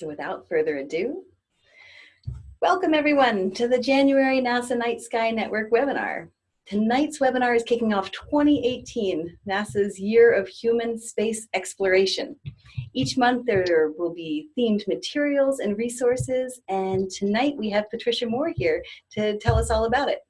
So without further ado, welcome everyone to the January NASA Night Sky Network webinar. Tonight's webinar is kicking off 2018, NASA's Year of Human Space Exploration. Each month there will be themed materials and resources, and tonight we have Patricia Moore here to tell us all about it.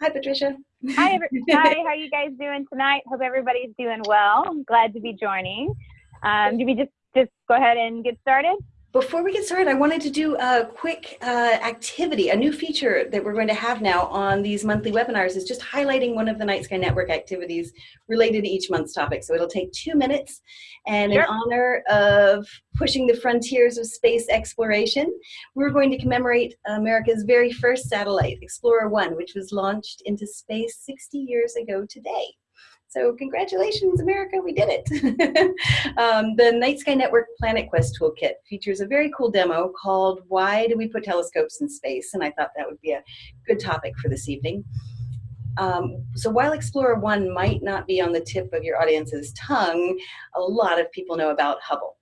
Hi, Patricia. Hi, hi. How are you guys doing tonight? Hope everybody's doing well. I'm glad to be joining. Um, do we just just go ahead and get started? Before we get started, I wanted to do a quick uh, activity, a new feature that we're going to have now on these monthly webinars is just highlighting one of the Night Sky Network activities related to each month's topic. So it'll take two minutes and sure. in honor of pushing the frontiers of space exploration, we're going to commemorate America's very first satellite, Explorer 1, which was launched into space 60 years ago today. So congratulations, America, we did it. um, the Night Sky Network Planet Quest Toolkit features a very cool demo called Why Do We Put Telescopes in Space? And I thought that would be a good topic for this evening. Um, so while Explorer 1 might not be on the tip of your audience's tongue, a lot of people know about Hubble.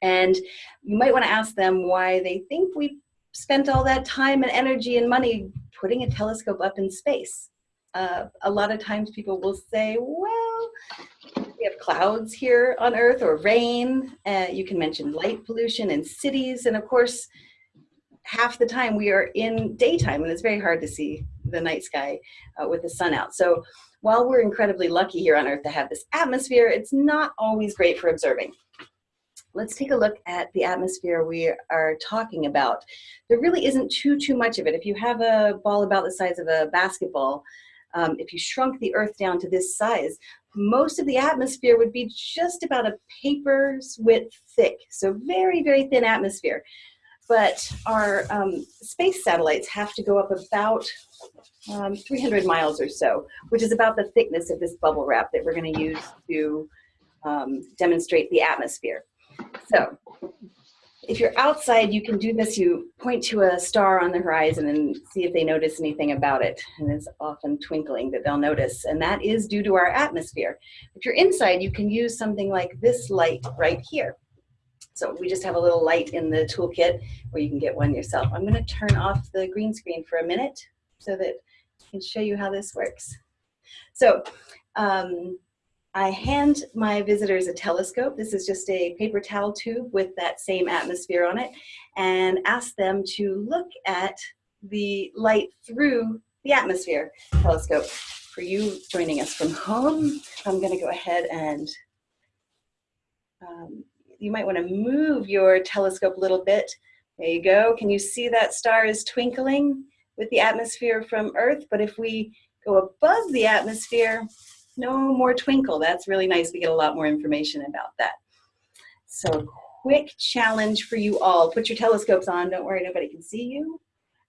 And you might want to ask them why they think we spent all that time and energy and money putting a telescope up in space uh, a lot of times people will say, well, we have clouds here on Earth or rain. Uh, you can mention light pollution in cities. And of course, half the time we are in daytime and it's very hard to see the night sky uh, with the sun out. So while we're incredibly lucky here on Earth to have this atmosphere, it's not always great for observing. Let's take a look at the atmosphere we are talking about. There really isn't too, too much of it. If you have a ball about the size of a basketball, um, if you shrunk the Earth down to this size, most of the atmosphere would be just about a paper's width thick. So very, very thin atmosphere. But our um, space satellites have to go up about um, 300 miles or so, which is about the thickness of this bubble wrap that we're going to use to um, demonstrate the atmosphere. So if you're outside, you can do this. You point to a star on the horizon and see if they notice anything about it. And it's often twinkling that they'll notice. And that is due to our atmosphere. If you're inside, you can use something like this light right here. So we just have a little light in the toolkit where you can get one yourself. I'm going to turn off the green screen for a minute so that I can show you how this works. So um, I hand my visitors a telescope. This is just a paper towel tube with that same atmosphere on it and ask them to look at the light through the atmosphere telescope. For you joining us from home, I'm gonna go ahead and um, you might wanna move your telescope a little bit. There you go. Can you see that star is twinkling with the atmosphere from Earth? But if we go above the atmosphere, no more twinkle. That's really nice. We get a lot more information about that. So quick challenge for you all. Put your telescopes on. Don't worry, nobody can see you.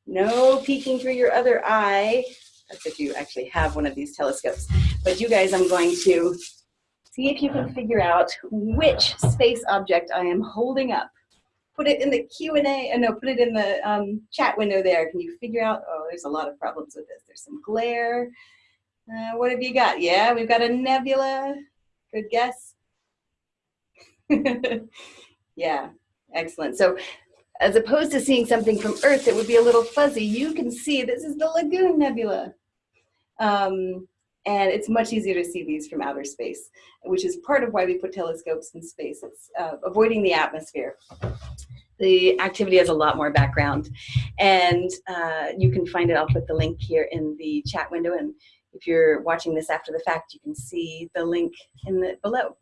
No peeking through your other eye. That's if you actually have one of these telescopes. But you guys, I'm going to see if you can figure out which space object I am holding up. Put it in the Q&A, uh, no, put it in the um, chat window there. Can you figure out, oh, there's a lot of problems with this. There's some glare, uh, what have you got? Yeah, we've got a nebula. Good guess. yeah, excellent. So as opposed to seeing something from Earth that would be a little fuzzy, you can see this is the Lagoon Nebula. Um, and it's much easier to see these from outer space, which is part of why we put telescopes in space. It's uh, avoiding the atmosphere. The activity has a lot more background, and uh, you can find it. I'll put the link here in the chat window, and if you're watching this after the fact, you can see the link in the below.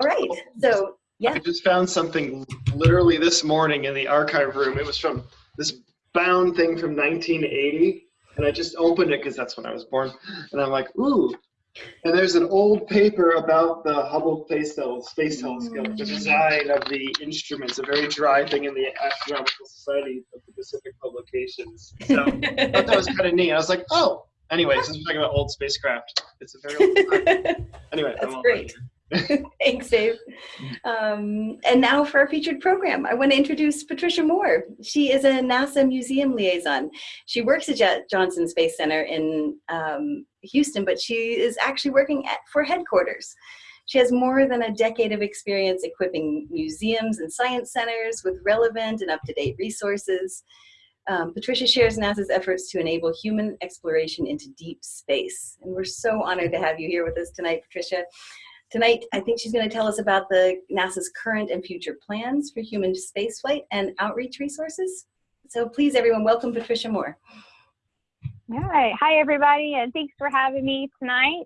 All right, so yeah. I just found something literally this morning in the archive room. It was from this bound thing from 1980, and I just opened it because that's when I was born, and I'm like, ooh. And there's an old paper about the Hubble Space, Space Telescope, the design of the instruments, a very dry thing in the Astronomical Society of the Pacific Publications. So I thought that was kind of neat. I was like, oh, Anyway, since we're talking about old spacecraft, it's a very old Anyway, that's great. Thanks, Dave. Um, and now for our featured program, I want to introduce Patricia Moore. She is a NASA museum liaison. She works at Johnson Space Center in um, Houston, but she is actually working at, for headquarters. She has more than a decade of experience equipping museums and science centers with relevant and up-to-date resources. Um, Patricia shares NASA's efforts to enable human exploration into deep space. And we're so honored to have you here with us tonight, Patricia. Tonight, I think she's going to tell us about the NASA's current and future plans for human spaceflight and outreach resources. So please, everyone, welcome Patricia Moore. All right. Hi, everybody, and thanks for having me tonight.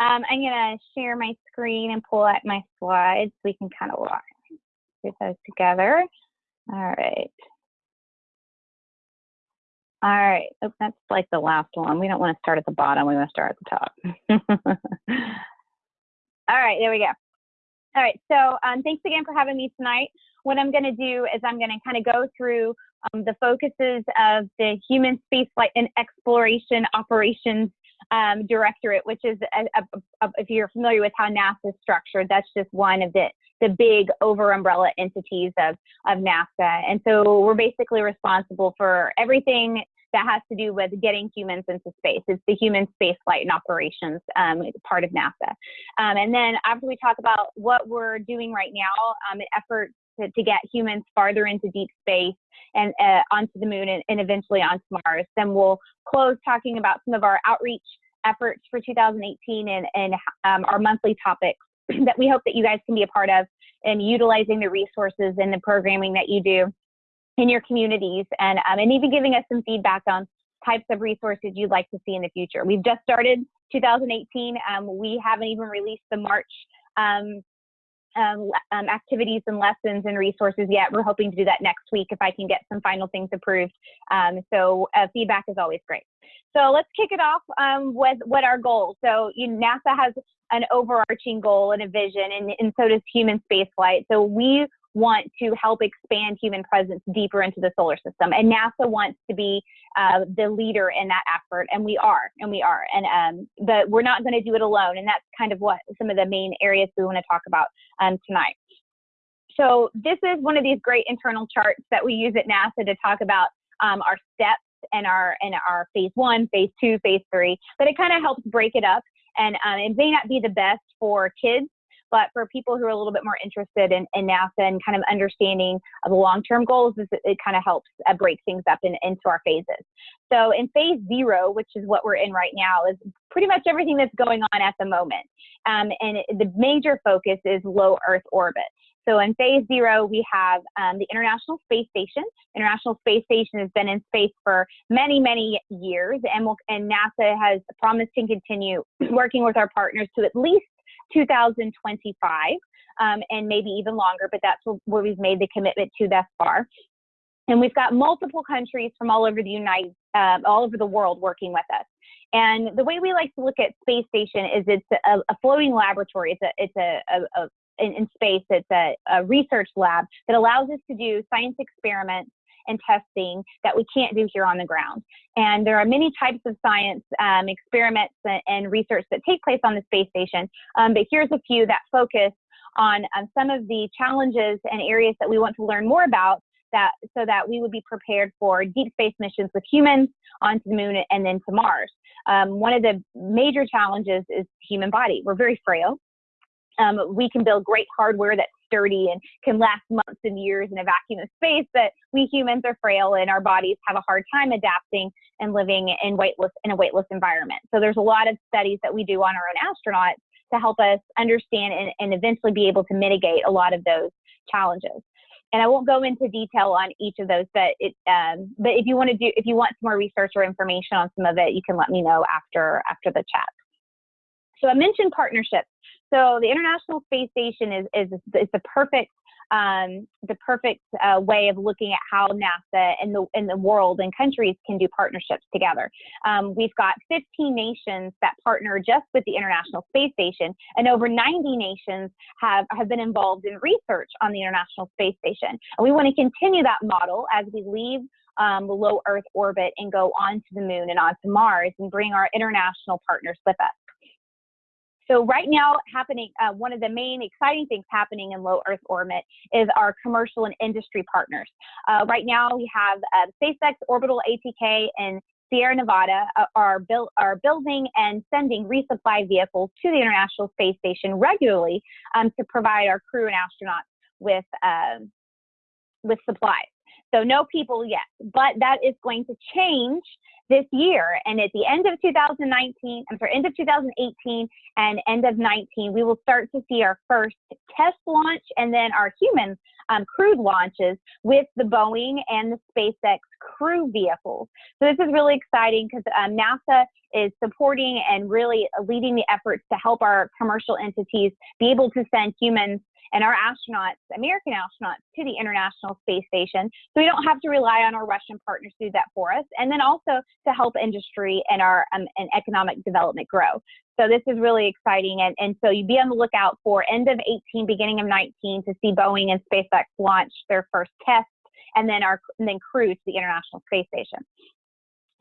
Um, I'm going to share my screen and pull up my slides so we can kind of walk get those together. All right. All right. That's like the last one. We don't want to start at the bottom. We want to start at the top. All right, there we go. All right, so um, thanks again for having me tonight. What I'm going to do is I'm going to kind of go through um, the focuses of the Human Spaceflight and Exploration Operations um, Directorate, which is, a, a, a, if you're familiar with how NASA is structured, that's just one of the, the big over umbrella entities of, of NASA. And so we're basically responsible for everything that has to do with getting humans into space. It's the human space flight and operations um, part of NASA. Um, and then after we talk about what we're doing right now, um, an effort to, to, get humans farther into deep space and uh, onto the moon and, and eventually onto Mars, then we'll close talking about some of our outreach efforts for 2018 and, and um, our monthly topics that we hope that you guys can be a part of and utilizing the resources and the programming that you do in your communities and, um, and even giving us some feedback on types of resources you'd like to see in the future. We've just started 2018. Um, we haven't even released the March um, um, um, activities and lessons and resources yet. We're hoping to do that next week if I can get some final things approved. Um, so uh, feedback is always great. So let's kick it off um, with what our goals. So you NASA has an overarching goal and a vision, and, and so does human spaceflight. So we want to help expand human presence deeper into the solar system. And NASA wants to be uh, the leader in that effort, and we are, and we are. And um, but we're not going to do it alone, and that's kind of what some of the main areas we want to talk about um, tonight. So this is one of these great internal charts that we use at NASA to talk about um, our steps and our and our phase one, phase two, phase three. But it kind of helps break it up, and um, it may not be the best for kids but for people who are a little bit more interested in, in NASA and kind of understanding of the long-term goals, it, it kind of helps uh, break things up in, into our phases. So in phase zero, which is what we're in right now, is pretty much everything that's going on at the moment. Um, and it, the major focus is low Earth orbit. So in phase zero, we have um, the International Space Station. International Space Station has been in space for many, many years, and, we'll, and NASA has promised to continue working with our partners to at least 2025 um, and maybe even longer, but that's where we've made the commitment to thus far. And we've got multiple countries from all over the United, um, all over the world working with us. And the way we like to look at space station is it's a, a floating laboratory. It's a, it's a, a, a in, in, space. It's a, a research lab that allows us to do science experiments and testing that we can't do here on the ground. And there are many types of science um, experiments and research that take place on the space station, um, but here's a few that focus on um, some of the challenges and areas that we want to learn more about that so that we would be prepared for deep space missions with humans onto the moon and then to Mars. Um, one of the major challenges is human body. We're very frail. Um, we can build great hardware that's sturdy and can last months and years in a vacuum of space, but we humans are frail and our bodies have a hard time adapting and living in weightless in a weightless environment. So there's a lot of studies that we do on our own astronauts to help us understand and, and eventually be able to mitigate a lot of those challenges. And I won't go into detail on each of those, but it, um, but if you want to do, if you want some more research or information on some of it, you can let me know after after the chat. So I mentioned partnerships. So the International Space Station is is is the perfect um, the perfect uh, way of looking at how NASA and the in the world and countries can do partnerships together. Um, we've got 15 nations that partner just with the International Space Station, and over 90 nations have have been involved in research on the International Space Station. And we want to continue that model as we leave um, low Earth orbit and go onto the moon and onto Mars and bring our international partners with us. So right now, happening uh, one of the main exciting things happening in low Earth orbit is our commercial and industry partners. Uh, right now, we have uh, SpaceX Orbital ATK and Sierra Nevada uh, are, are building and sending resupply vehicles to the International Space Station regularly um, to provide our crew and astronauts with, uh, with supplies. So no people yet, but that is going to change this year. And at the end of 2019, I'm sorry, end of 2018 and end of 19, we will start to see our first test launch and then our human um, crewed launches with the Boeing and the SpaceX crew vehicles. So this is really exciting because um, NASA is supporting and really leading the efforts to help our commercial entities be able to send humans and our astronauts, American astronauts, to the International Space Station. So we don't have to rely on our Russian partners to do that for us. And then also to help industry and our um, and economic development grow. So this is really exciting. And, and so you'd be on the lookout for end of 18, beginning of 19 to see Boeing and SpaceX launch their first test and then our and then crew to the International Space Station.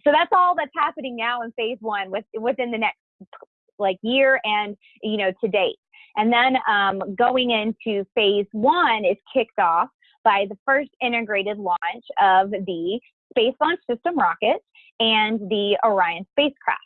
So that's all that's happening now in phase one with, within the next like year and you know to date. And then um, going into phase one is kicked off by the first integrated launch of the Space Launch System rocket and the Orion spacecraft.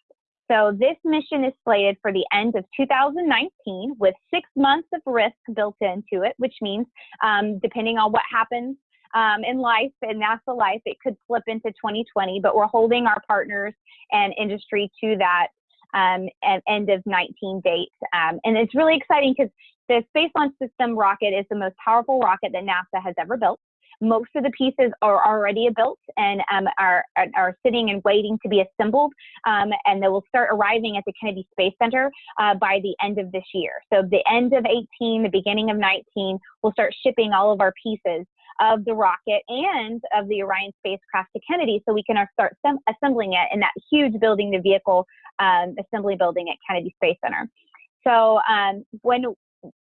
So this mission is slated for the end of 2019 with six months of risk built into it, which means um, depending on what happens um, in life, in NASA life, it could slip into 2020, but we're holding our partners and industry to that um, end of 19 date. Um, and it's really exciting because the Space Launch System rocket is the most powerful rocket that NASA has ever built. Most of the pieces are already built and um, are, are sitting and waiting to be assembled, um, and they will start arriving at the Kennedy Space Center uh, by the end of this year. So the end of 18, the beginning of 19, we'll start shipping all of our pieces of the rocket and of the Orion spacecraft to Kennedy so we can start assembling it in that huge building, the vehicle um, assembly building at Kennedy Space Center. So um, when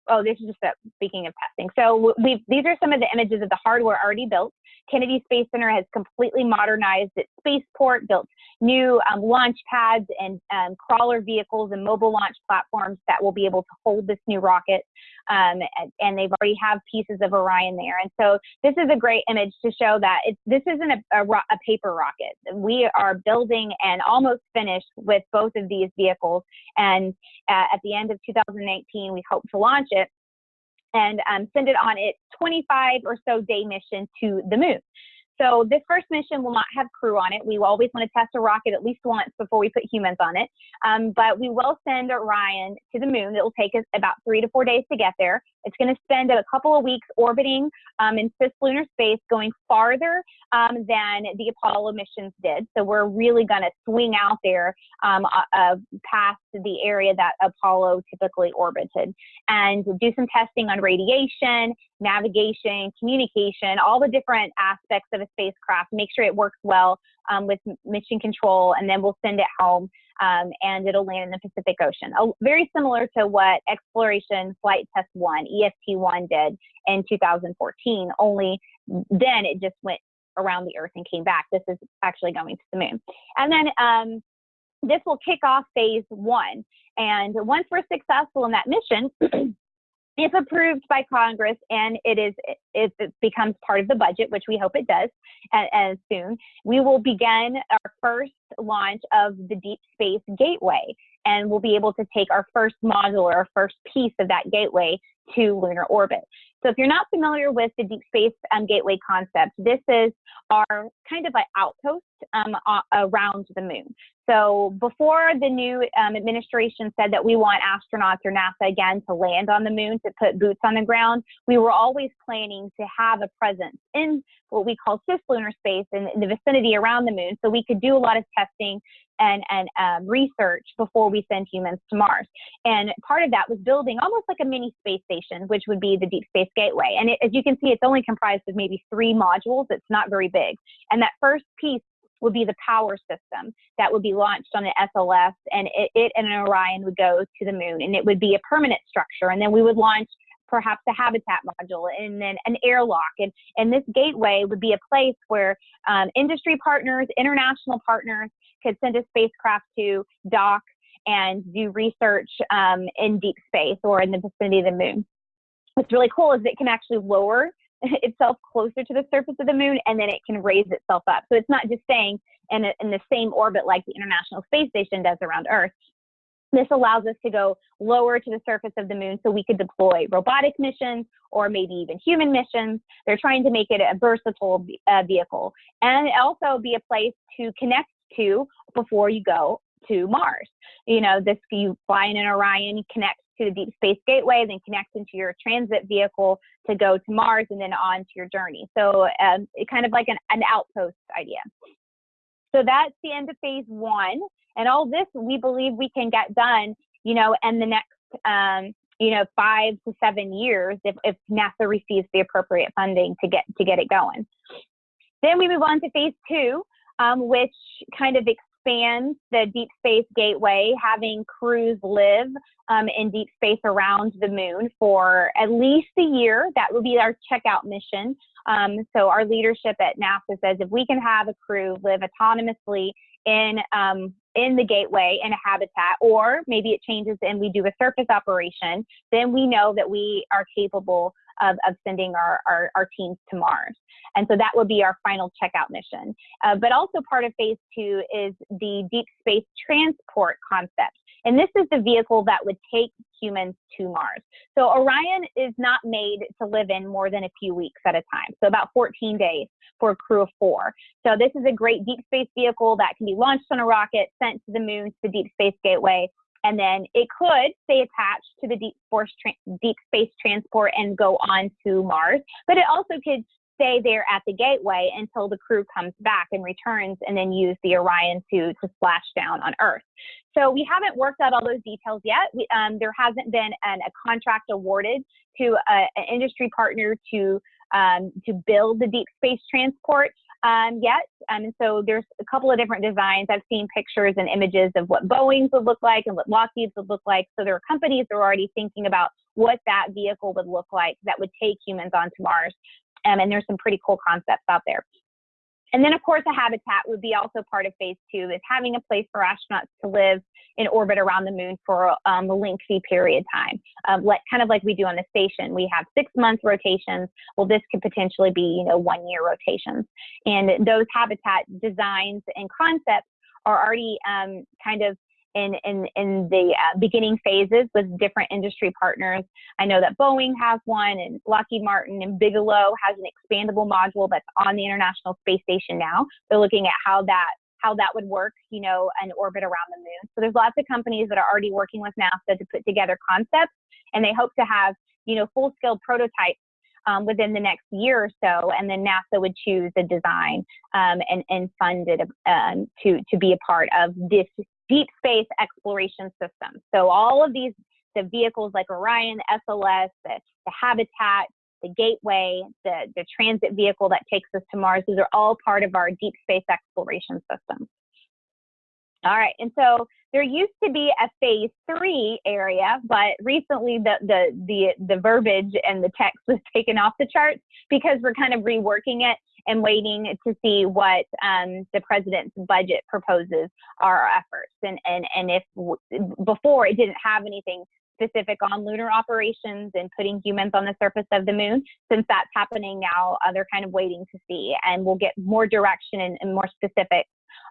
oh, this is just a, speaking of testing. So we these are some of the images of the hardware already built. Kennedy Space Center has completely modernized its spaceport, built new um, launch pads and um, crawler vehicles and mobile launch platforms that will be able to hold this new rocket. Um, and, and, they've already have pieces of Orion there. And so this is a great image to show that this isn't a, a, a paper rocket. We are building and almost finished with both of these vehicles. And uh, at the end of 2019, we hope to launch it and um, send it on its 25 or so day mission to the moon. So this first mission will not have crew on it. We always want to test a rocket at least once before we put humans on it. Um, but we will send Orion to the moon. It will take us about three to four days to get there. It's going to spend a couple of weeks orbiting um, in cislunar space, going farther um, than the Apollo missions did. So we're really going to swing out there um, uh, uh, past the area that Apollo typically orbited and do some testing on radiation, navigation, communication, all the different aspects of a spacecraft, make sure it works well um, with mission control, and then we'll send it home um, and it'll land in the Pacific Ocean. very similar to what Exploration Flight Test 1, EFT1, did in 2014, only then it just went around the Earth and came back. This is actually going to the moon. And then um, this will kick off phase one. And once we're successful in that mission, if approved by Congress and it is if it becomes part of the budget, which we hope it does as, soon, we will begin our first launch of the Deep Space Gateway, and we'll be able to take our first module or our first piece of that gateway to lunar orbit. So if you're not familiar with the Deep Space um, Gateway concept, this is our kind of an outpost um, around the moon. So before the new um, administration said that we want astronauts or NASA again to land on the moon to put boots on the ground, we were always planning to have a presence in what we call cislunar space in, in the vicinity around the moon so we could do a lot of testing and, and um, research before we send humans to Mars. And part of that was building almost like a mini space station, which would be the Deep Space Gateway. And it, as you can see, it's only comprised of maybe three modules. It's not very big. And that first piece would be the power system that would be launched on the SLS, and it, it and an Orion would go to the moon, and it would be a permanent structure. And then we would launch perhaps a habitat module and then an airlock. And, and this gateway would be a place where um, industry partners, international partners could send a spacecraft to dock and do research um, in deep space or in the vicinity of the moon. What's really cool is it can actually lower itself closer to the surface of the moon and then it can raise itself up. So it's not just staying in, a, in the same orbit like the International Space Station does around Earth. This allows us to go lower to the surface of the moon so we could deploy robotic missions or maybe even human missions. They're trying to make it a versatile uh, vehicle and also be a place to connect to before you go to Mars. You know, this you fly in an Orion, you connect to the Deep Space Gateway, then connect into your transit vehicle to go to Mars and then on to your journey. So um, it kind of like an, an outpost idea. So that's the end of phase one. And all this we believe we can get done, you know, in the next, um, you know, five to seven years if, if NASA receives the appropriate funding to get to get it going. Then we move on to phase two, um, which kind of expands the deep space gateway, having crews live um, in deep space around the moon for at least a year. That would be our checkout mission. Um, so our leadership at NASA says if we can have a crew live autonomously in um, in the gateway in a habitat, or maybe it changes and we do a surface operation, then we know that we are capable of, of sending our, our, our teams to Mars. And so that would be our final checkout mission. Uh, but also part of phase two is the deep space transport concept. And this is the vehicle that would take humans to Mars. So Orion is not made to live in more than a few weeks at a time. So about 14 days for a crew of four. So this is a great deep space vehicle that can be launched on a rocket, sent to the moon to the Deep Space Gateway, and then it could stay attached to the deep, deep space transport and go on to Mars, but it also could stay there at the gateway until the crew comes back and returns and then use the Orion to, to splash down on Earth. So we haven't worked out all those details yet. We, um, there hasn't been an, a contract awarded to a, an industry partner to um, to build the deep space transport um, yet. Um, and so there's a couple of different designs. I've seen pictures and images of what Boeing's would look like and what Lockheed's would look like. So there are companies that are already thinking about what that vehicle would look like that would take humans onto Mars. Um, and there's some pretty cool concepts out there. And then, of course, a habitat would be also part of phase two, is having a place for astronauts to live in orbit around the moon for um, a lengthy period of time, um, like, kind of like we do on the station. We have six month rotations. Well, this could potentially be, you know, one year rotations. And those habitat designs and concepts are already um, kind of in, in, in the uh, beginning phases with different industry partners. I know that Boeing has one and Lockheed Martin and Bigelow has an expandable module that's on the International Space Station now. They're looking at how that how that would work, you know, an orbit around the moon. So there's lots of companies that are already working with NASA to put together concepts and they hope to have, you know, full-scale prototypes um, within the next year or so, and then NASA would choose a design um, and, and fund it um, to, to be a part of this deep space exploration system. So all of these, the vehicles like Orion, SLS, the, the Habitat, the Gateway, the, the transit vehicle that takes us to Mars, these are all part of our deep space exploration system. All right, and so there used to be a phase three area, but recently the, the, the, the verbiage and the text was taken off the charts because we're kind of reworking it and waiting to see what um, the president's budget proposes our efforts. And, and, and if before it didn't have anything specific on lunar operations and putting humans on the surface of the moon. Since that's happening now, uh, they're kind of waiting to see, and we'll get more direction and, and more specifics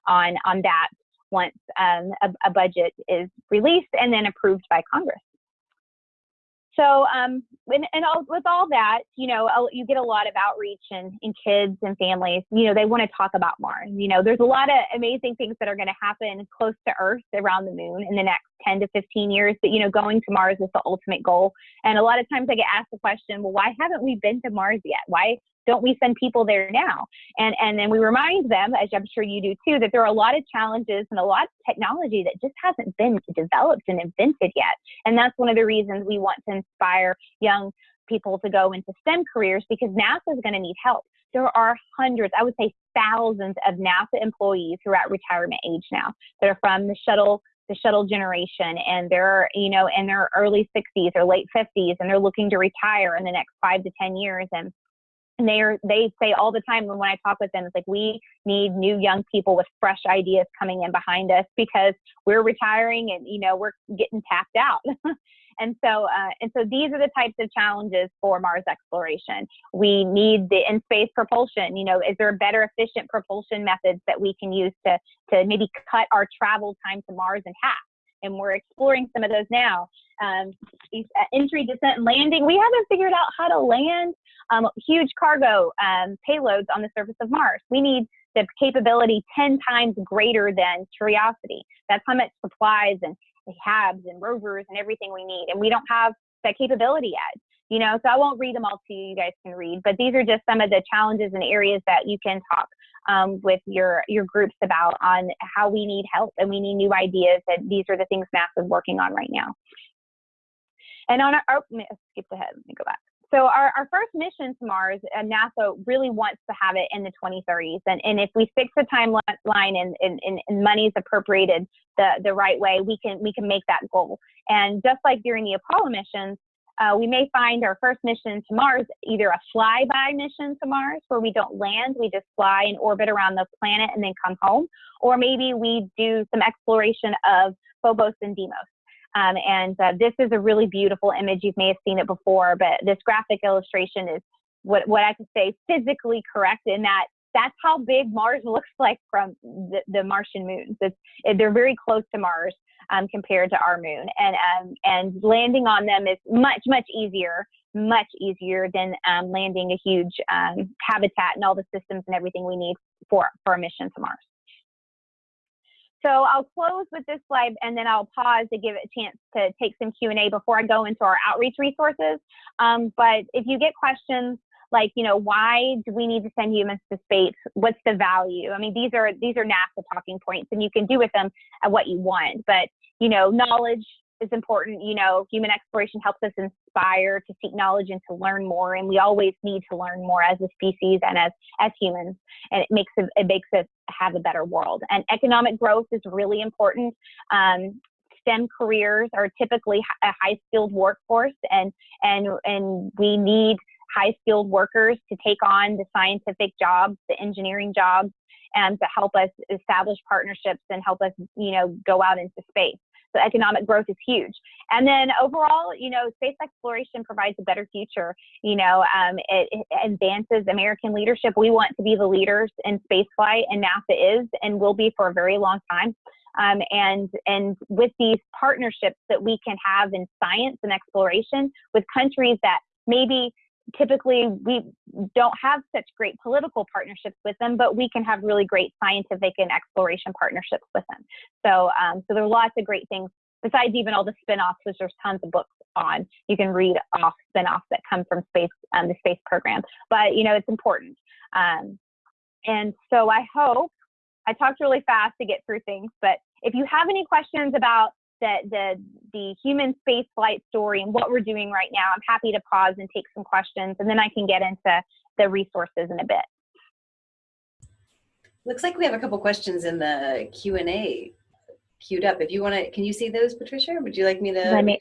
on on that once um, a, a, budget is released and then approved by Congress. So, um, and, and all, with all that, you know, you get a lot of outreach and, and kids and families, you know, they want to talk about Mars. You know, there's a lot of amazing things that are going to happen close to Earth around the moon in the next 10 to 15 years. But, you know, going to Mars is the ultimate goal. And a lot of times I get asked the question, well, why haven't we been to Mars yet? Why don't we send people there now? And and then we remind them, as I'm sure you do too, that there are a lot of challenges and a lot of technology that just hasn't been developed and invented yet. And that's one of the reasons we want to inspire young people to go into STEM careers because NASA is going to need help. There are hundreds, I would say thousands of NASA employees who are at retirement age now that are from the shuttle the shuttle generation and they're you know in their early 60s or late 50s and they're looking to retire in the next five to 10 years and and they are they say all the time when I talk with them, it's like we need new young people with fresh ideas coming in behind us because we're retiring and you know we're getting tapped out. And so, uh, and so these are the types of challenges for Mars exploration. We need the in-space propulsion. You know, is there better efficient propulsion methods that we can use to, to maybe cut our travel time to Mars in half? And we're exploring some of those now. Um, uh, entry, descent, and landing. We haven't figured out how to land um, huge cargo um, payloads on the surface of Mars. We need the capability 10 times greater than Curiosity. That's how much supplies and HABs and rovers and everything we need. And we don't have that capability yet. You know, so I won't read them all to you. You guys can read, but these are just some of the challenges and areas that you can talk um, with your your groups about on how we need help and we need new ideas. And these are the things NASA is working on right now. And on our, oh, skip ahead. Let me go back. So our, our first mission to Mars, uh, NASA really wants to have it in the 2030s. And, and if we fix the timeline and, and, and money is appropriated the, the right way, we can, we can make that goal. And just like during the Apollo missions, uh, we may find our first mission to Mars either a flyby mission to Mars where we don't land, we just fly and orbit around the planet and then come home, or maybe we do some exploration of Phobos and Deimos. Um, and uh, this is a really beautiful image. You may have seen it before, but this graphic illustration is what, what I could say physically correct in that that's how big Mars looks like from the, the Martian moons. It, they're very close to Mars um, compared to our moon. And, um, and landing on them is much, much easier, much easier than um, landing a huge um, habitat and all the systems and everything we need for, for a mission to Mars. So I'll close with this slide and then I'll pause to give it a chance to take some Q&A before I go into our outreach resources. Um, but if you get questions like, you know, why do we need to send humans to space? What's the value? I mean, these are these are NASA talking points and you can do with them what you want. But, you know, knowledge is important. You know, human exploration helps us inspire to seek knowledge and to learn more. And we always need to learn more as a species and as as humans. And it makes it, it makes us have a better world. And economic growth is really important. Um, STEM careers are typically a high skilled workforce, and and and we need high skilled workers to take on the scientific jobs, the engineering jobs, and to help us establish partnerships and help us, you know, go out into space. So economic growth is huge. And then overall, you know, space exploration provides a better future. You know, um, it, it, advances American leadership. We want to be the leaders in spaceflight, and NASA is and will be for a very long time. Um, and and with these partnerships that we can have in science and exploration with countries that maybe typically we don't have such great political partnerships with them, but we can have really great scientific and exploration partnerships with them. So, um, so there are lots of great things besides even all the spin-offs, which there's tons of books on. You can read off spin-offs that come from space, um, the space program. But you know, it's important. Um, and so I hope I talked really fast to get through things, but if you have any questions about the, the, the human space flight story and what we're doing right now, I'm happy to pause and take some questions, and then I can get into the resources in a bit. Looks like we have a couple questions in the Q&A queued up. If you want to, can you see those, Patricia? Would you like me to? Let me,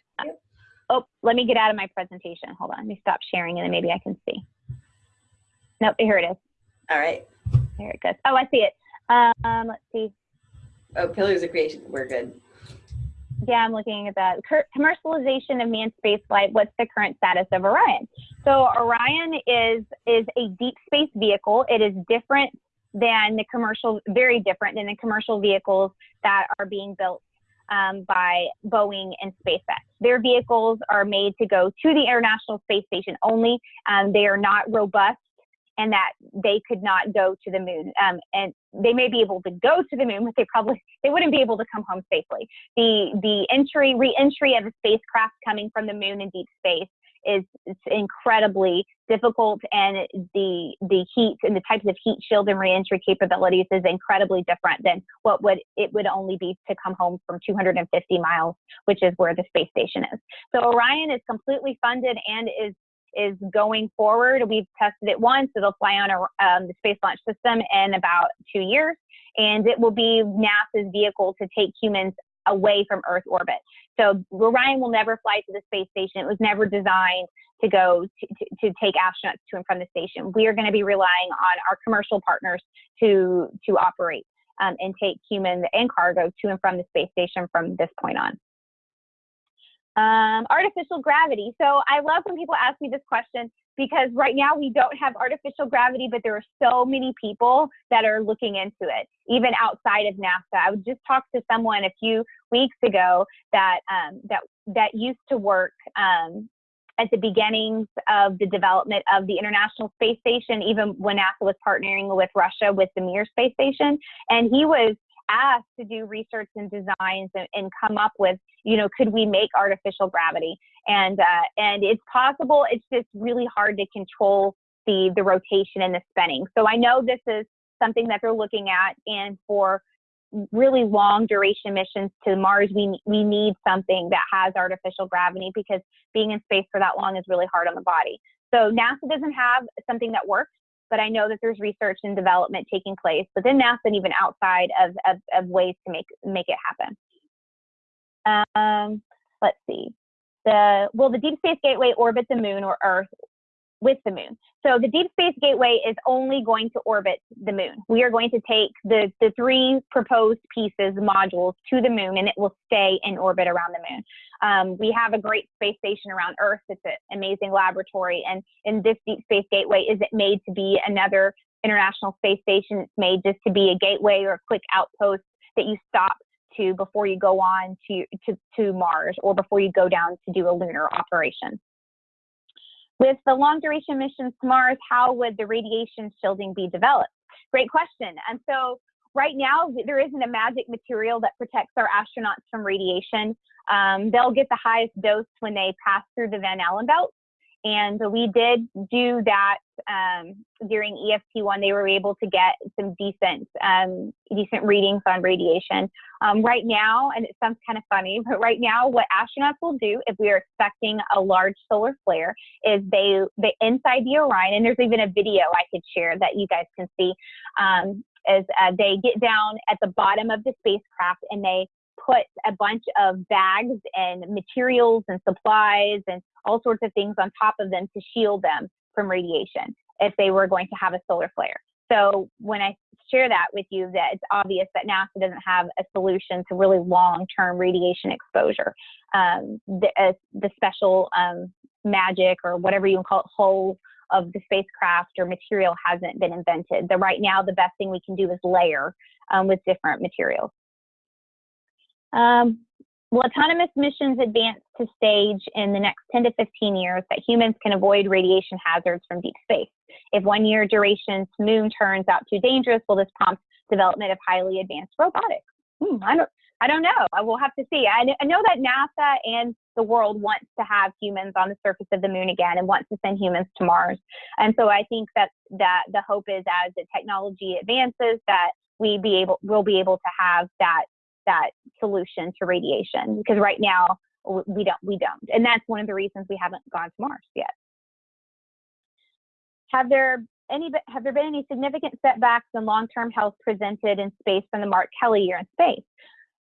oh, let me get out of my presentation. Hold on, let me stop sharing and then maybe I can see. Nope, here it is. All right. There it goes. Oh, I see it. Um, let's see. Oh, pillars of creation. We're good. Yeah, I'm looking at that. Commercialization of manned spaceflight. What's the current status of Orion? So Orion is is a deep space vehicle. It is different than the commercial, very different than the commercial vehicles that are being built um, by Boeing and SpaceX. Their vehicles are made to go to the International Space Station only. Um, they are not robust and that they could not go to the moon. Um, and they may be able to go to the moon, but they probably they wouldn't be able to come home safely. The the entry re-entry of a spacecraft coming from the moon in deep space is incredibly difficult and the the heat and the types of heat shield and reentry capabilities is incredibly different than what would it would only be to come home from 250 miles which is where the space station is so orion is completely funded and is is going forward we've tested it once it'll fly on a, um, the space launch system in about two years and it will be nasa's vehicle to take humans away from Earth orbit. So Orion will never fly to the space station. It was never designed to go to, to, to take astronauts to and from the station. We are going to be relying on our commercial partners to, to operate um, and take humans and cargo to and from the space station from this point on. Um, artificial gravity. So I love when people ask me this question because right now we don't have artificial gravity, but there are so many people that are looking into it, even outside of NASA. I just talk to someone a few weeks ago that um, that that used to work um, at the beginnings of the development of the International Space Station, even when NASA was partnering with Russia with the Mir space station, and he was asked to do research and designs and, and come up with, you know, could we make artificial gravity? And uh, and it's possible. It's just really hard to control the the rotation and the spinning. So I know this is something that they're looking at, and for really long duration missions to Mars, we we need something that has artificial gravity because being in space for that long is really hard on the body. So NASA doesn't have something that works but I know that there's research and development taking place within NASA and even outside of, of, of ways to make, make it happen. Um, let's see. The, will the Deep Space Gateway orbit the moon or Earth with the moon. So the Deep Space Gateway is only going to orbit the moon. We are going to take the, the three proposed pieces, modules, to the moon, and it will stay in orbit around the moon. Um, we have a great space station around Earth. It's an amazing laboratory. And in this Deep Space Gateway, is it made to be another International Space Station? It's made just to be a gateway or a quick outpost that you stop to before you go on to, to, to Mars or before you go down to do a lunar operation. With the long duration missions to Mars, how would the radiation shielding be developed? Great question. And so right now, there isn't a magic material that protects our astronauts from radiation. Um, they'll get the highest dose when they pass through the Van Allen belt. And we did do that um, during EFT1. They were able to get some decent, um, decent readings on radiation. Um, right now, and it sounds kind of funny, but right now, what astronauts will do if we are expecting a large solar flare is they, they inside the Orion, and there's even a video I could share that you guys can see, um, is uh, they get down at the bottom of the spacecraft and they put a bunch of bags and materials and supplies and all sorts of things on top of them to shield them from radiation if they were going to have a solar flare. So when I share that with you, that it's obvious that NASA doesn't have a solution to really long-term radiation exposure. Um, the, uh, the special um, magic or whatever you call it, hull of the spacecraft or material hasn't been invented. The right now, the best thing we can do is layer um, with different materials. Um, will autonomous missions advance to stage in the next 10 to 15 years that humans can avoid radiation hazards from deep space? If one year duration moon turns out too dangerous, will this prompt development of highly advanced robotics? Hmm, I don't, I don't know. I will have to see. I, I know that NASA and the world wants to have humans on the surface of the moon again and wants to send humans to Mars. And so I think that that the hope is as the technology advances that we be able we'll be able to have that that solution to radiation because right now we don't we don't. And that's one of the reasons we haven't gone to mars yet. Have there any have there been any significant setbacks in long-term health presented in space from the mark kelly year in space?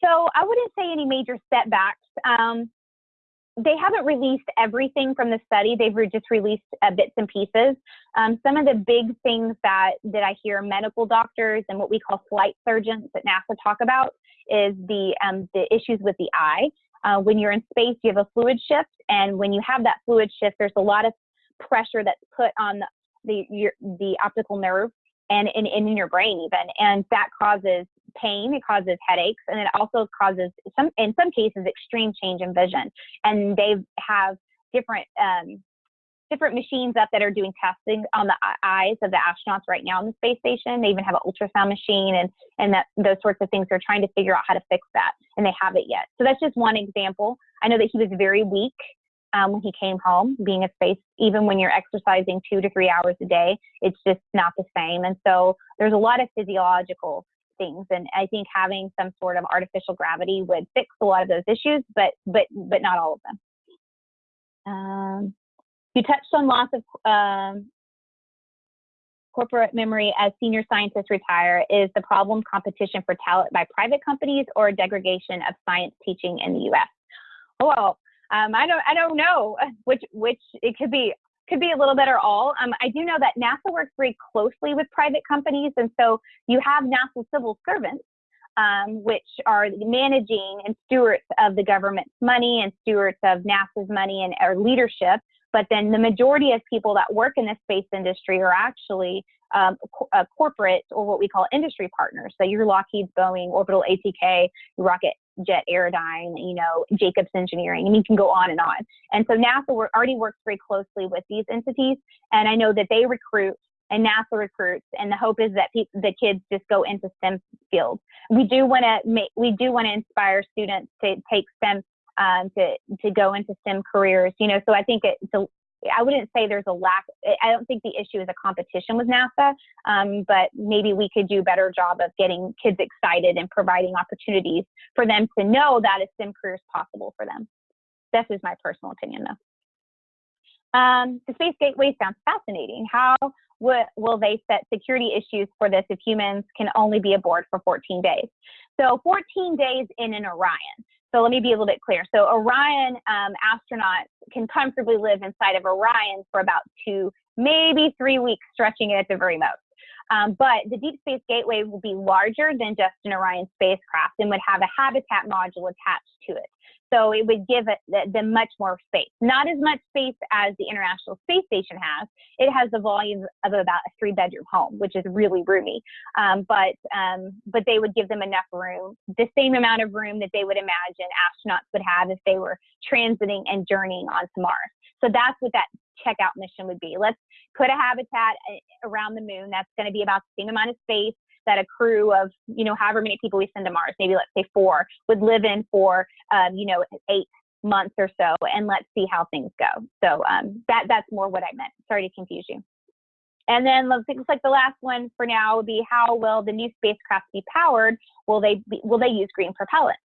So i wouldn't say any major setbacks um, they haven't released everything from the study. They've just released uh, bits and pieces. Um, some of the big things that, that I hear medical doctors and what we call flight surgeons at NASA talk about is the, um, the issues with the eye. Uh, when you're in space, you have a fluid shift, and when you have that fluid shift, there's a lot of pressure that's put on the, the, your, the optical nerve and, and, and in your brain even, and that causes pain, it causes headaches, and it also causes some, in some cases, extreme change in vision. And they have different um, different machines up that are doing testing on the eyes of the astronauts right now on the space station. They even have an ultrasound machine and and that those sorts of things. They're trying to figure out how to fix that, and they haven't yet. So that's just one example. I know that he was very weak um, when he came home, being a space. Even when you're exercising two to three hours a day, it's just not the same. And so there's a lot of physiological things, and I think having some sort of artificial gravity would fix a lot of those issues, but but but not all of them. Um, you touched on loss of um, corporate memory as senior scientists retire. Is the problem competition for talent by private companies or degradation of science teaching in the U.S.? Well, um, I don't I don't know which which it could be could be a little bit or all. Um, I do know that NASA works very closely with private companies, and so you have NASA civil servants um, which are managing and stewards of the government's money and stewards of NASA's money and our leadership. But then the majority of people that work in the space industry are actually um, co- corporate or what we call industry partners. So your Lockheed, Boeing, Orbital ATK, Rocket Jet Aerodyne, you know, Jacobs Engineering, and you can go on and on. And so NASA already works very closely with these entities, and I know that they recruit and NASA recruits, and the hope is that the kids just go into STEM fields. We do want to make, we do want to inspire students to take STEM um, to to go into STEM careers. You know, so I think it's a, I wouldn't say there's a lack. I don't think the issue is a competition with NASA, um, but maybe we could do a better job of getting kids excited and providing opportunities for them to know that a STEM career is possible for them. This is my personal opinion, though. Um, the Space Gateway sounds fascinating. How will, will they set security issues for this if humans can only be aboard for 14 days? So 14 days in an Orion. So let me be a little bit clear. So Orion um, astronauts can comfortably live inside of Orion for about two, maybe three weeks, stretching it at the very most. Um, but the Deep Space Gateway will be larger than just an Orion spacecraft and would have a habitat module attached to it. So it would give them much more space. Not as much space as the International Space Station has. It has the volume of about a three-bedroom home, which is really roomy. Um, but um, but they would give them enough room, the same amount of room that they would imagine astronauts would have if they were transiting and journeying onto Mars. So that's what that checkout mission would be. Let's put a habitat uh, around the moon. That's going to be about the same amount of space that a crew of, you know, however many people we send to Mars, maybe let's say four, would live in for, um, you know, eight months or so, and let's see how things go. So um, that that's more what I meant. Sorry to confuse you. And then looks like the last one for now would be how will the new spacecraft be powered? Will they be, will they use green propellant?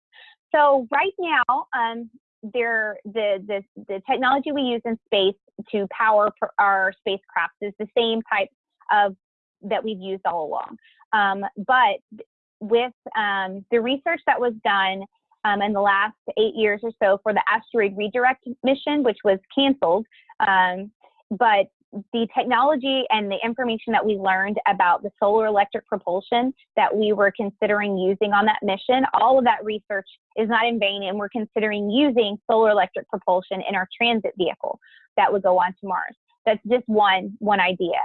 So right now, um, there the, the the technology we use in space to power our spacecraft is the same type of that we've used all along. Um, but with um, the research that was done um, in the last eight years or so for the asteroid redirect mission, which was canceled, um, but the technology and the information that we learned about the solar electric propulsion that we were considering using on that mission, all of that research is not in vain, and we're considering using solar electric propulsion in our transit vehicle that would go on to Mars. That's just one one idea.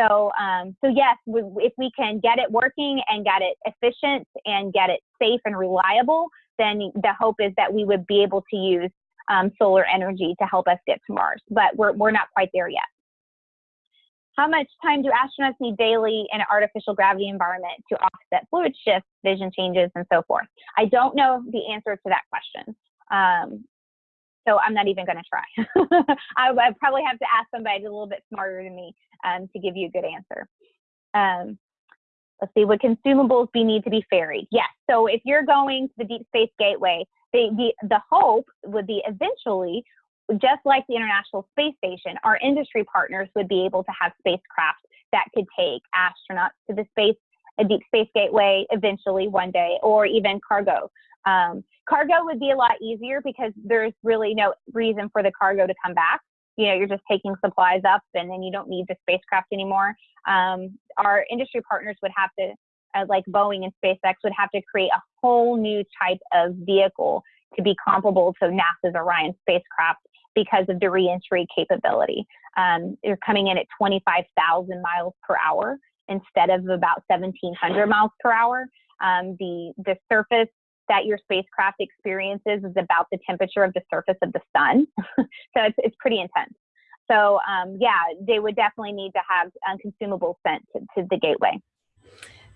So, um, so yes, we, if we can get it working and get it efficient and get it safe and reliable, then the hope is that we would be able to use um, solar energy to help us get to Mars. But we're, we're not quite there yet. How much time do astronauts need daily in an artificial gravity environment to offset fluid shifts, vision changes, and so forth? I don't know the answer to that question. Um, so I'm not even going to try. I, probably have to ask somebody a little bit smarter than me um, to give you a good answer. Um, let's see, would consumables be need to be ferried? Yes. So if you're going to the Deep Space Gateway, the, the, the hope would be eventually, just like the International Space Station, our industry partners would be able to have spacecraft that could take astronauts to the space, a Deep Space Gateway eventually one day, or even cargo. Um, cargo would be a lot easier because there's really no reason for the cargo to come back. You know, you're just taking supplies up and then you don't need the spacecraft anymore. Um, our industry partners would have to, uh, like Boeing and SpaceX, would have to create a whole new type of vehicle to be comparable to NASA's Orion spacecraft because of the reentry capability. Um, they're coming in at 25,000 miles per hour instead of about 1,700 miles per hour. Um, the the surface that your spacecraft experiences is about the temperature of the surface of the sun. so it's, it's pretty intense. So um, yeah, they would definitely need to have um, consumables sent to, to the gateway.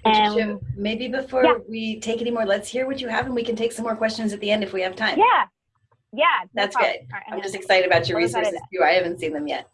And maybe before yeah. we take any more, let's hear what you have and we can take some more questions at the end if we have time. Yeah. Yeah. No That's problem. good. Right, I'm, I'm just excited about your resources too. I haven't seen them yet.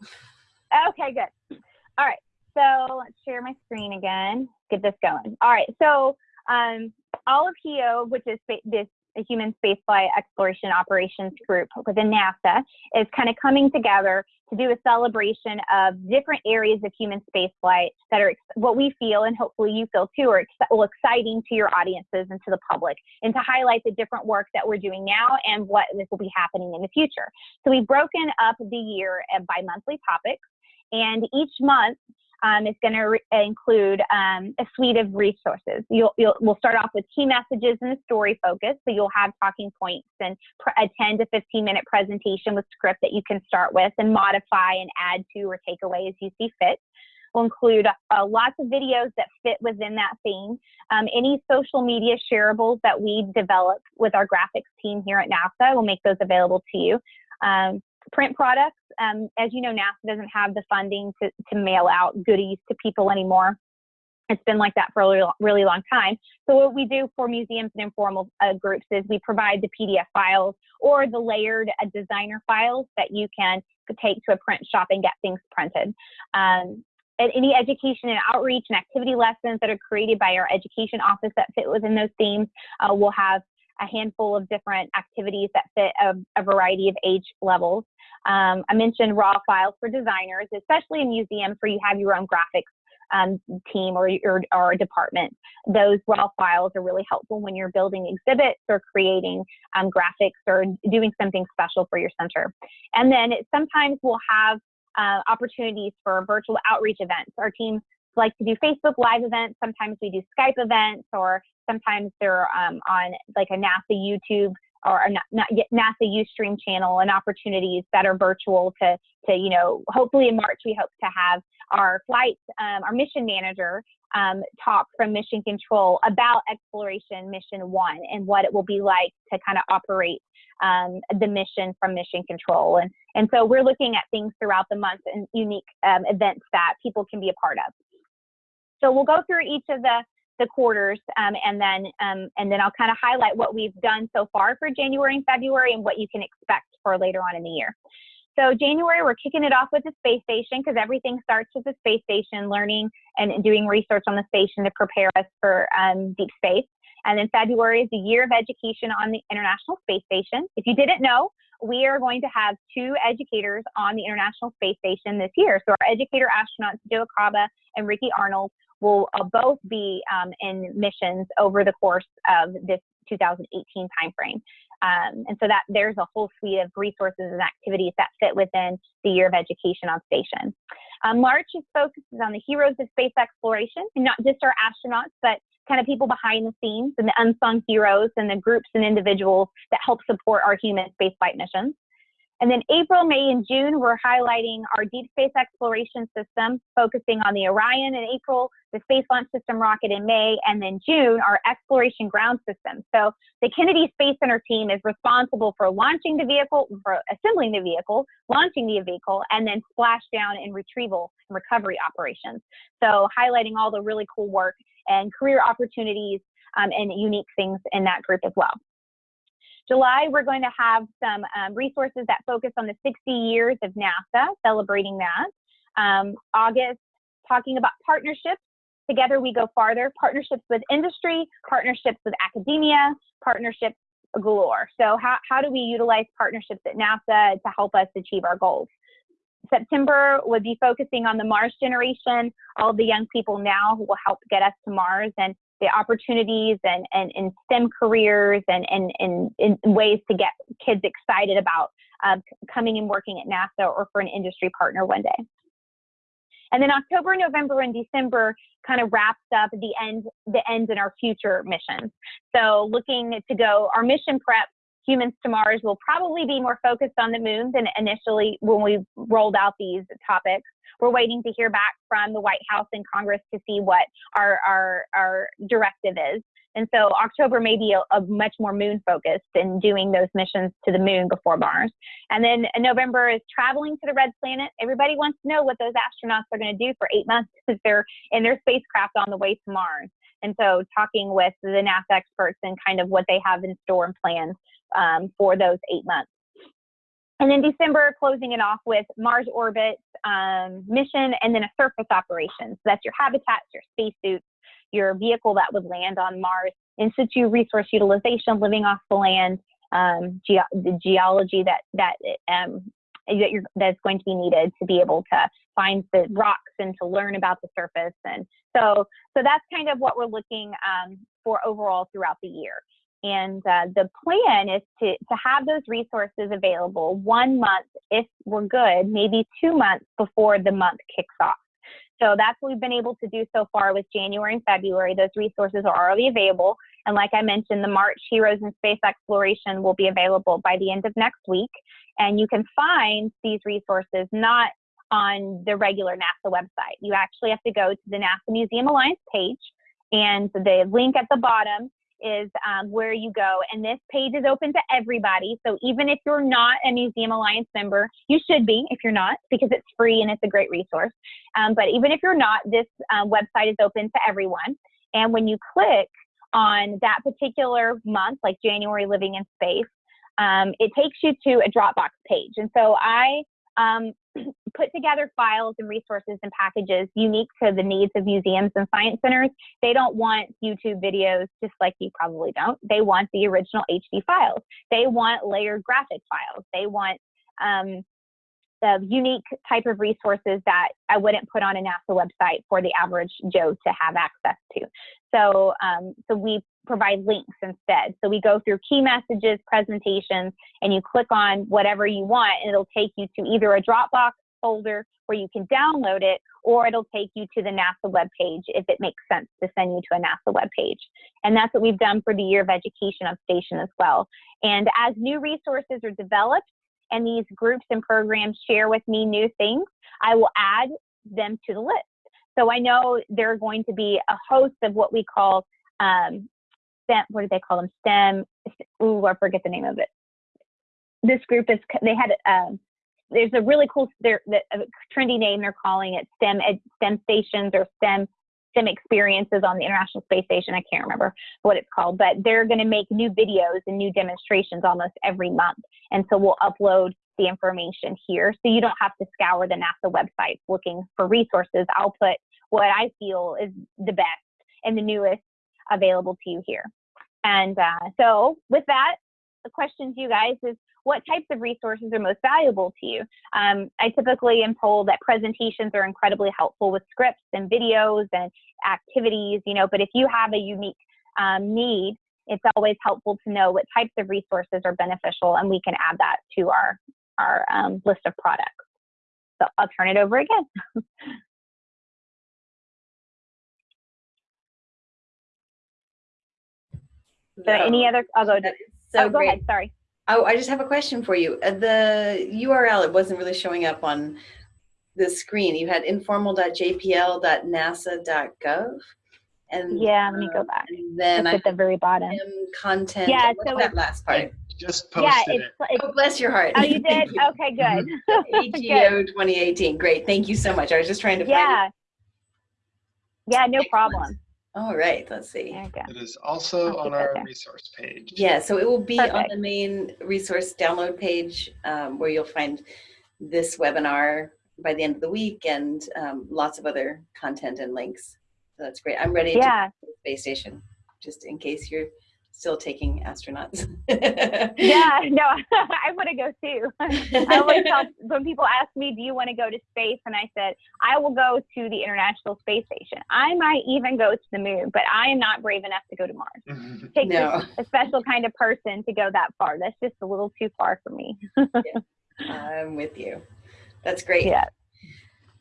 Okay, good. All right. So let's share my screen again. Get this going. All right. So um, all of HEO, which is this human spaceflight exploration operations group within NASA, is kind of coming together to do a celebration of different areas of human spaceflight that are what we feel and hopefully you feel too are ex exciting to your audiences and to the public and to highlight the different work that we're doing now and what this will be happening in the future. So we've broken up the year uh, by monthly topics and each month um, is going to include um, a suite of resources. You'll, you'll, we'll start off with key messages and a story focus. So you'll have talking points and a 10 to 15 minute presentation with script that you can start with and modify and add to or take away as you see fit. We'll include uh, lots of videos that fit within that theme. Um, any social media shareables that we develop with our graphics team here at NASA, we'll make those available to you. Um, print products, um, as you know, NASA doesn't have the funding to, to mail out goodies to people anymore. It's been like that for a really, really long time. So what we do for museums and informal uh, groups is we provide the PDF files or the layered uh, designer files that you can take to a print shop and get things printed. Um, any education and outreach and activity lessons that are created by our education office that fit within those themes. Uh, we'll have a handful of different activities that fit a, a variety of age levels. Um, I mentioned raw files for designers, especially in museums where you have your own graphics um, team or, or, or department. Those raw files are really helpful when you're building exhibits or creating um, graphics or doing something special for your center. And then it, sometimes we'll have uh, opportunities for virtual outreach events. Our team like to do Facebook Live events. Sometimes we do Skype events, or sometimes they're um, on like a NASA YouTube or a NASA Ustream channel and opportunities that are virtual to, to you know, hopefully in March we hope to have our flight, um, our mission manager um, talk from Mission Control about Exploration Mission 1 and what it will be like to kind of operate um, the mission from Mission Control. And, and so we're looking at things throughout the month and unique um, events that people can be a part of. So we'll go through each of the, the quarters um, and then um, and then I'll kind of highlight what we've done so far for January and February and what you can expect for later on in the year. So January, we're kicking it off with the space station because everything starts with the space station, learning and doing research on the station to prepare us for um, deep space. And then February is the year of education on the International Space Station. If you didn't know, we are going to have two educators on the International Space Station this year. So our educator astronauts, Joe Acaba and Ricky Arnold, will uh, both be um, in missions over the course of this 2018 timeframe. Um, and so that there's a whole suite of resources and activities that fit within the year of education on station. Um, March is focuses on the heroes of space exploration, and not just our astronauts, but kind of people behind the scenes and the unsung heroes and the groups and individuals that help support our human spaceflight missions. And then April, May, and June, we're highlighting our deep space exploration system, focusing on the Orion in April, the Space Launch System rocket in May, and then June, our exploration ground system. So the Kennedy Space Center team is responsible for launching the vehicle, for assembling the vehicle, launching the vehicle, and then splashdown and retrieval and recovery operations. So highlighting all the really cool work and career opportunities um, and unique things in that group as well. July, we're going to have some um, resources that focus on the 60 years of NASA, celebrating that. Um, August, talking about partnerships. Together we go farther. Partnerships with industry, partnerships with academia, partnerships galore. So how, how do we utilize partnerships at NASA to help us achieve our goals? September would be focusing on the Mars generation, all the young people now who will help get us to Mars and the opportunities and, and, and STEM careers and, and, and, and ways to get kids excited about uh, coming and working at NASA or for an industry partner one day. And then October, November, and December kind of wraps up the end, the ends in our future missions. So looking to go, our mission prep humans to Mars will probably be more focused on the moon than initially when we rolled out these topics. We're waiting to hear back from the White House and Congress to see what our, our, our directive is. And so October may be a, a, much more moon focused in doing those missions to the moon before Mars. And then November is traveling to the red planet. Everybody wants to know what those astronauts are going to do for eight months if they're in their spacecraft on the way to Mars. And so talking with the NASA experts and kind of what they have in store and plans um, for those eight months. And then December, closing it off with Mars orbit um, mission and then a surface operation. So that's your habitats, your spacesuits, your vehicle that would land on Mars, in situ resource utilization, living off the land, um, ge the geology that that um, that you're, that's going to be needed to be able to find the rocks and to learn about the surface. And so, so that's kind of what we're looking um, for overall throughout the year. And uh, the plan is to, to have those resources available one month, if we're good, maybe two months before the month kicks off. So that's what we've been able to do so far with January and February. Those resources are already available. And like I mentioned, the March Heroes in Space Exploration will be available by the end of next week. And you can find these resources not on the regular NASA website. You actually have to go to the NASA Museum Alliance page, and the link at the bottom is um, where you go. And this page is open to everybody. So even if you're not a Museum Alliance member, you should be if you're not, because it's free and it's a great resource. Um, but even if you're not, this uh, website is open to everyone. And when you click on that particular month, like January Living in Space, um, it takes you to a Dropbox page. And so I um, put together files and resources and packages unique to the needs of museums and science centers. They don't want YouTube videos just like you probably don't. They want the original HD files. They want layered graphic files. They want um, the unique type of resources that I wouldn't put on a NASA website for the average Joe to have access to. So, um, so we provide links instead. So we go through key messages, presentations, and you click on whatever you want, and it'll take you to either a Dropbox folder where you can download it, or it'll take you to the NASA webpage if it makes sense to send you to a NASA webpage. And that's what we've done for the Year of Education of Station as well. And as new resources are developed, and these groups and programs share with me new things, I will add them to the list. So I know there are going to be a host of what we call um, STEM, what do they call them? STEM, ooh, I forget the name of it. This group is, they had, um, there's a really cool, they're, a trendy name, they're calling it STEM, ed, STEM stations or STEM, STEM experiences on the International Space Station. I can't remember what it's called, but they're going to make new videos and new demonstrations almost every month. And so we'll upload the information here. So you don't have to scour the NASA website looking for resources. I'll put what I feel is the best and the newest available to you here. And uh, so with that, the question to you guys is what types of resources are most valuable to you? Um, I typically am told that presentations are incredibly helpful with scripts and videos and activities, you know, but if you have a unique um, need, it's always helpful to know what types of resources are beneficial and we can add that to our, our um, list of products. So I'll turn it over again. So any other, I'll go to, So oh, go great. ahead, sorry. Oh, I just have a question for you. Uh, the URL, it wasn't really showing up on the screen. You had informal.jpl.nasa.gov. And Yeah, let me go um, back. and then It's I at the very bottom. content. Yeah, What's so that last part? Just Yeah, posted it's, it. it's, Oh, bless your heart. oh, you did? You. Okay, good. Good. AGO 2018. Great. Thank you so much. I was just trying to find Yeah. Yeah, no Excellent. problem. It. All right. Let's see. There you go. It is also I'll on our there. resource page. Yeah, so it will be on the main resource download page um, where you'll find this webinar by the end of the week and um, lots of other content and links. So that's great. I'm ready Yeah. to go to the space station, just in case you're still taking astronauts. Yeah, no, I want to go too. I always tell when people ask me, "Do you want to go to space?" and I said, "I will go to the International Space Station. I might even go to the moon, but I am not brave enough to go to Mars. It takes No. a, a special kind of person to go that far. That's just a little too far for me." I'm with you. That's great. Yeah.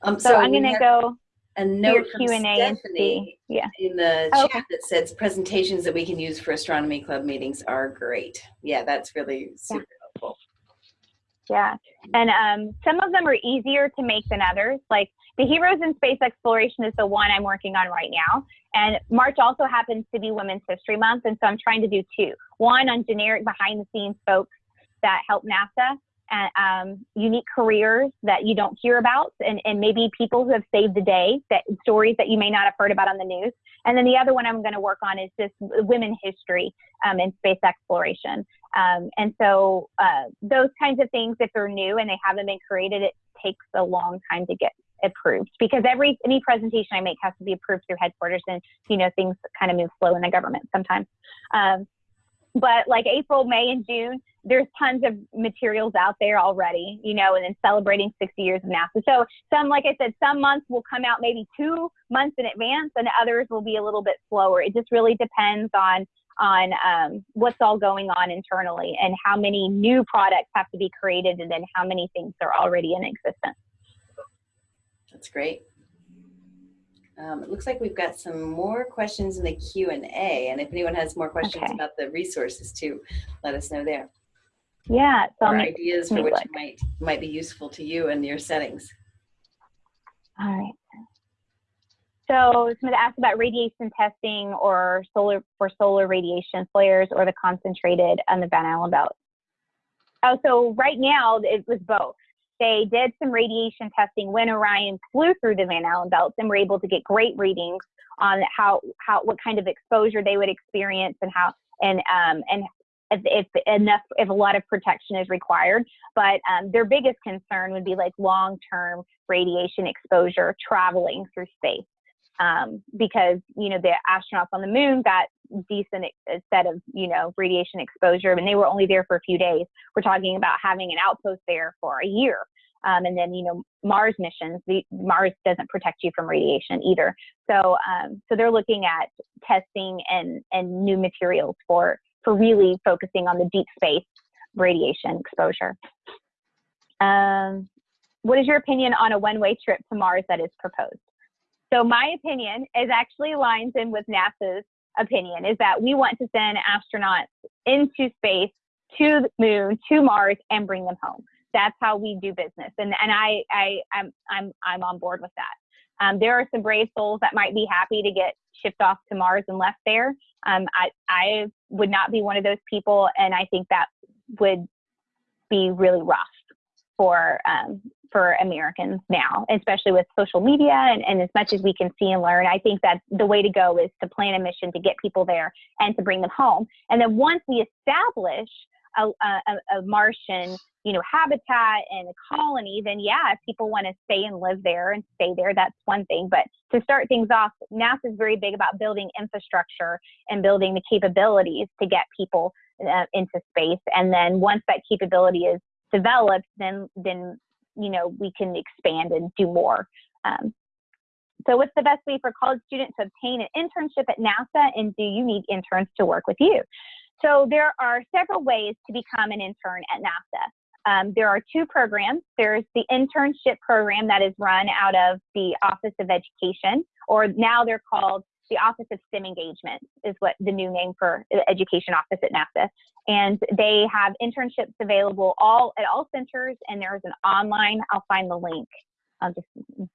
Um, So, I'm gonna have go a note from Q and A and Stephanie. Yeah. in the Oh, chat that says presentations that we can use for astronomy club meetings are great. Yeah, that's really super helpful. Yeah, and um, some of them are easier to make than others. Like the Heroes in Space Exploration is the one I'm working on right now. And March also happens to be Women's History Month, and so I'm trying to do two. One on generic behind the scenes folks that help NASA um, unique careers that you don't hear about, and, and maybe people who have saved the day, that stories that you may not have heard about on the news. And then the other one I'm going to work on is just women history um, in space exploration. Um, and so uh, those kinds of things, if they're new and they haven't been created, it takes a long time to get approved because every any presentation I make has to be approved through headquarters, and you know things kind of move slow in the government sometimes. Um, but like April, May, and June, there's tons of materials out there already, you know, and then celebrating 60 years of NASA. So some, like I said, some months will come out maybe two months in advance, and others will be a little bit slower. It just really depends on on um, what's all going on internally and how many new products have to be created and then how many things are already in existence. That's great. Um, it looks like we've got some more questions in the Q and A, and if anyone has more questions Okay. about the resources too, let us know there. Yeah, so Or make, ideas for which look. might might be useful to you and your settings. all right. So somebody asked about radiation testing or solar for solar radiation flares or the concentrated on the Van Allen belt. Oh, so right now it was both. They did some radiation testing when Orion flew through the Van Allen belts and were able to get great readings on how how what kind of exposure they would experience and how and um and if, if enough if a lot of protection is required. But um, their biggest concern would be like long term radiation exposure traveling through space. Um, because you know the astronauts on the moon got decent set of you know radiation exposure, and they were only there for a few days. We're talking about having an outpost there for a year, um, and then you know Mars missions. The, Mars doesn't protect you from radiation either. So um, so they're looking at testing and and new materials for for really focusing on the deep space radiation exposure. Um, what is your opinion on a one-way trip to Mars that is proposed? So my opinion is actually aligns in with NASA's opinion is that we want to send astronauts into space to the moon, to Mars, and bring them home. That's how we do business, and and I I I'm I'm I'm on board with that. Um, there are some brave souls that might be happy to get shipped off to Mars and left there. Um, I I would not be one of those people, and I think that would be really rough for um, for Americans now, especially with social media and, and as much as we can see and learn. I think that the way to go is to plan a mission to get people there and to bring them home. And then once we establish a, a, a Martian, you know, habitat and a colony, then yeah, if people want to stay and live there and stay there, that's one thing. But to start things off, NASA is very big about building infrastructure and building the capabilities to get people uh, into space. And then once that capability is developed, then then you know we can expand and do more. Um, so, what's the best way for college students to obtain an internship at NASA, and do you need interns to work with you? So, there are several ways to become an intern at NASA. Um, there are two programs. There's the internship program that is run out of the Office of Education, or now they're called the Office of STEM Engagement, is what the new name for the education office at NASA. And they have internships available all at all centers, and there's an online. I'll find the link. I'll just,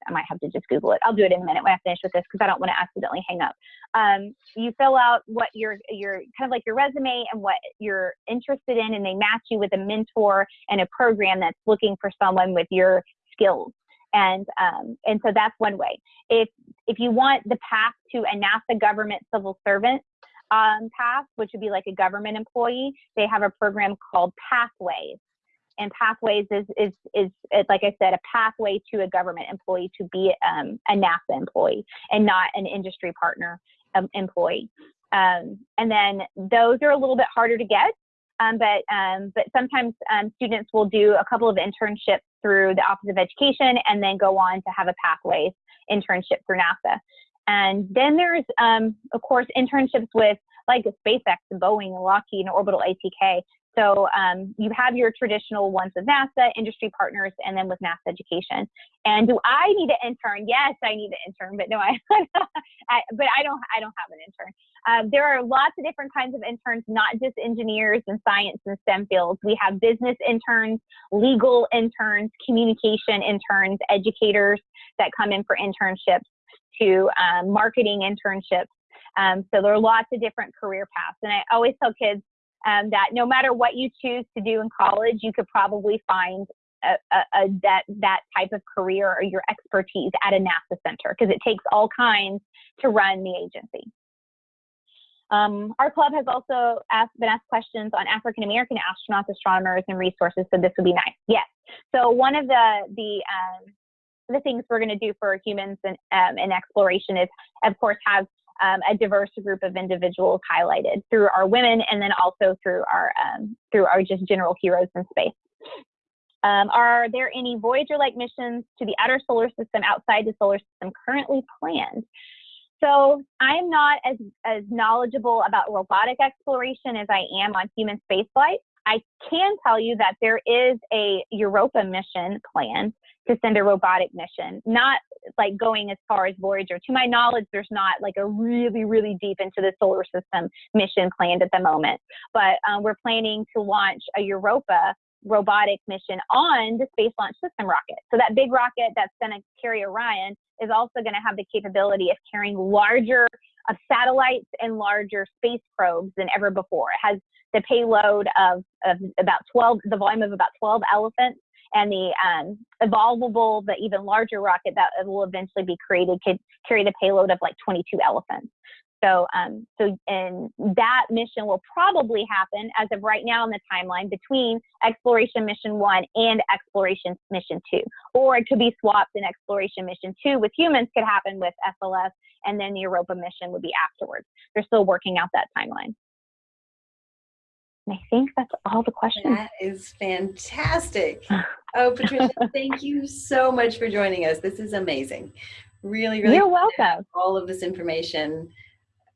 I might have to just Google it. I'll do it in a minute when I finish with this because I don't want to accidentally hang up. Um, you fill out what your your kind of like your resume and what you're interested in, and they match you with a mentor and a program that's looking for someone with your skills. And um, and so that's one way. If if you want the path to a NASA government civil servant um, path, which would be like a government employee, they have a program called Pathways. And Pathways is, is, is, is like I said, a pathway to a government employee to be um, a NASA employee and not an industry partner um, employee. Um, and then those are a little bit harder to get, um, but um, but sometimes um, students will do a couple of internships through the Office of Education and then go on to have a Pathways internship through NASA. And then there's, of course, internships with like SpaceX Boeing and Lockheed and Orbital ATK. So um, you have your traditional ones with NASA, industry partners, and then with NASA Education. And do I need an intern? Yes, I need an intern, but no, I, I but I don't. I don't have an intern. Um, there are lots of different kinds of interns, not just engineers and science and STEM fields. We have business interns, legal interns, communication interns, educators that come in for internships, to um, marketing internships. Um, so there are lots of different career paths. And I always tell kids um, that no matter what you choose to do in college, you could probably find a, a, a, that that type of career or your expertise at a NASA center because it takes all kinds to run the agency. Um, our club has also asked, been asked questions on African American astronauts, astronomers, and resources. So this would be nice. Yes. So one of the the um, the things we're going to do for humans and um, in exploration is, of course, have um, a diverse group of individuals highlighted through our women and then also through our um, through our just general heroes in space. Um, are there any Voyager-like missions to the outer solar system outside the solar system currently planned? So I am not as, as knowledgeable about robotic exploration as I am on human spaceflight. I can tell you that there is a Europa mission planned to send a robotic mission, not like going as far as Voyager. To my knowledge, there's not like a really, really deep into the solar system mission planned at the moment. But um, we're planning to launch a Europa robotic mission on the Space Launch System rocket. So that big rocket that's going to carry Orion is also going to have the capability of carrying larger of satellites and larger space probes than ever before. It has the payload of, of about 12, the volume of about 12 elephants and the um, evolvable, the even larger rocket that will eventually be created could carry the payload of like 22 elephants. So, um, so, and that mission will probably happen as of right now in the timeline between Exploration Mission One and Exploration Mission Two, or it could be swapped. And Exploration Mission Two with humans could happen with SLS, and then the Europa mission would be afterwards. They're still working out that timeline. And I think that's all the questions. That is fantastic. Oh, Patricia, thank you so much for joining us. This is amazing. Really, really. You're welcome. All of this information.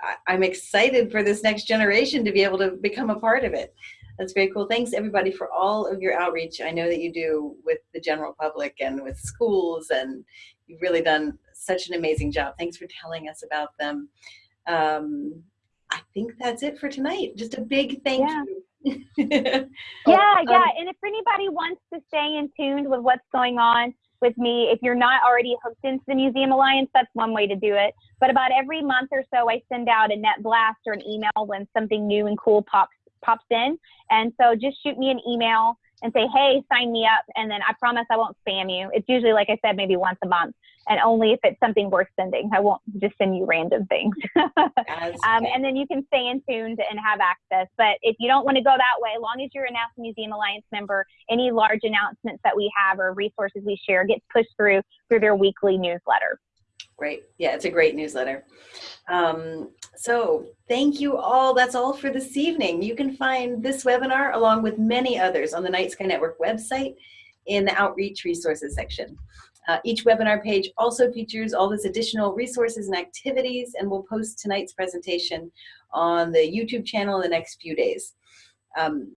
I, I'm excited for this next generation to be able to become a part of it. That's very cool. Thanks everybody for all of your outreach. I know that you do with the general public and with schools and you've really done such an amazing job. Thanks for telling us about them. Um, I think that's it for tonight. Just a big thank Yeah. you. Yeah, Um, yeah. And if anybody wants to stay in tuned with what's going on with me, if you're not already hooked into the Museum Alliance, that's one way to do it. But about every month or so, I send out a net blast or an email when something new and cool pops pops in. And so just shoot me an email and say, hey, sign me up. And then I promise I won't spam you. It's usually, like I said, maybe once a month. And only if it's something worth sending. I won't just send you random things. Um, and then you can stay in tuned and have access. But if you don't want to go that way, as long as you're a NASA Museum Alliance member, any large announcements that we have or resources we share gets pushed through through their weekly newsletter. Great. Yeah, it's a great newsletter. Um, so thank you all. That's all for this evening. You can find this webinar along with many others on the Night Sky Network website in the Outreach Resources section. Uh, each webinar page also features all this additional resources and activities, and we'll post tonight's presentation on the YouTube channel in the next few days. Um,